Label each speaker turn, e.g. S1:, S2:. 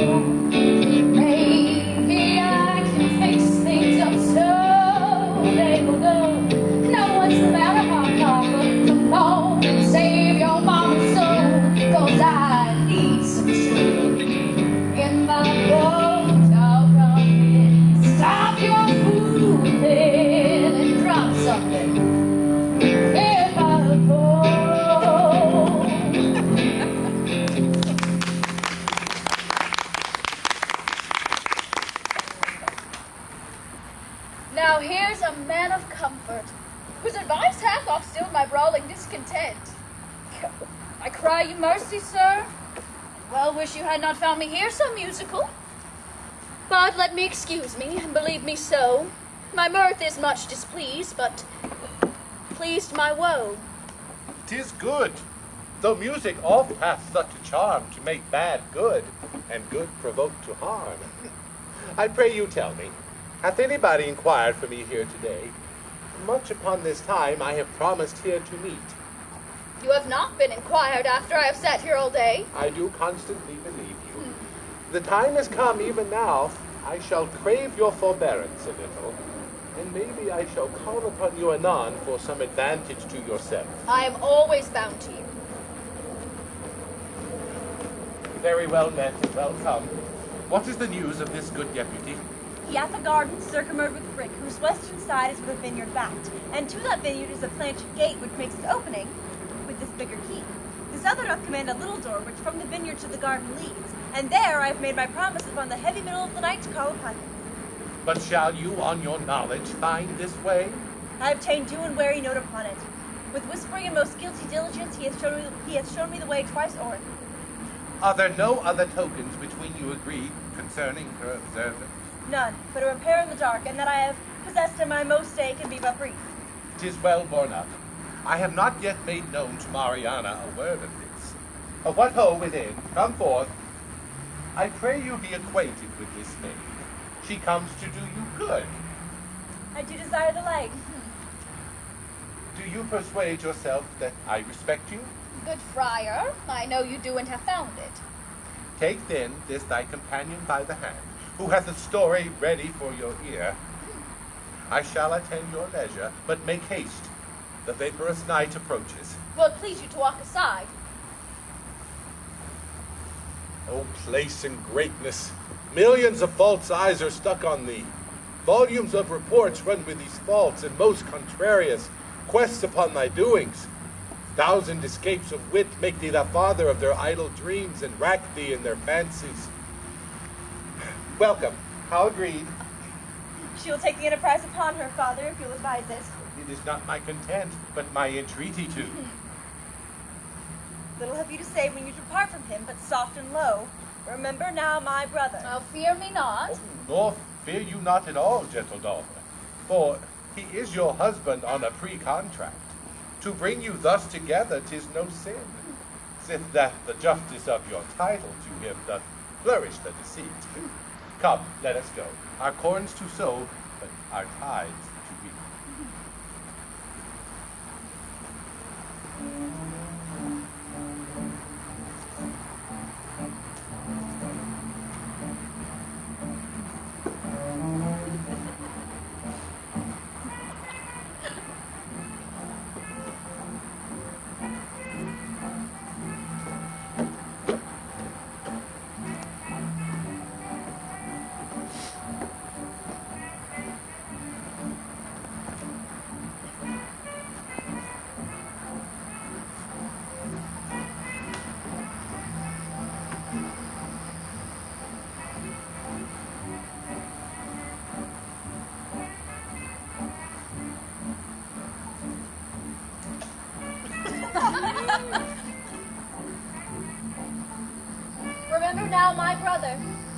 S1: you. Now here's a man of comfort, whose advice hath oft stilled my brawling discontent. I cry you mercy, sir, well wish you had not found me here so musical. But let me excuse me, and believe me so, my mirth is much displeased, but pleased my woe.
S2: Tis good, though music oft hath such a charm to make bad good, and good provoke to harm. I pray you tell me, hath anybody inquired for me here today? Much upon this time I have promised here to meet.
S1: You have not been inquired after I have sat here all day.
S2: I do constantly believe you. The time has come even now. I shall crave your forbearance a little, and maybe I shall call upon you anon for some advantage to yourself.
S1: I am always bound to you.
S2: Very well met and well come. What is the news of this good deputy?
S3: He hath a garden circumferred with brick, whose western side is with a vineyard backed, and to that vineyard is a planched gate which makes its opening with this bigger key. This other doth command a little door which from the vineyard to the garden leads, and there I have made my promise upon the heavy middle of the night to call upon him.
S2: But shall you on your knowledge find this way?
S3: I have ta'en due and wary note upon it. With whispering and most guilty diligence he hath shown me, he hath shown me the way twice o'er.
S2: Are there no other tokens between you agreed concerning her observance?
S3: None, but a repair in the dark, and that I have possessed in my most day can be but brief.
S2: Tis well borne up. I have not yet made known to Mariana a word of this. Uh, what ho within? Come forth. I pray you be acquainted with this maid. She comes to do you good.
S3: I do desire the like.
S2: Do you persuade yourself that I respect you?
S1: Good friar, I know you do and have found it.
S2: Take then this thy companion by the hand, who hath a story ready for your ear. I shall attend your leisure, but make haste. The vaporous night approaches.
S1: Will it please you to walk aside?
S2: O place and greatness! Millions of false eyes are stuck on thee. Volumes of reports run with these faults, and most contrarious quests upon thy doings. Thousand escapes of wit make thee the father of their idle dreams, and rack thee in their fancies. Welcome. How agreed?
S3: She will take the enterprise upon her, father, if you'll advise it.
S2: It is not my content, but my entreaty to.
S3: Little have you to say when you depart from him, but soft and low. Remember now my brother.
S1: Oh, fear me not.
S2: Oh, nor fear you not at all, gentle daughter, for he is your husband on a pre-contract. To bring you thus together, tis no sin, sith that the justice of your title to him doth flourish the deceit. Come, let us go. Our corns to sow, but our tides to reap.
S1: my brother.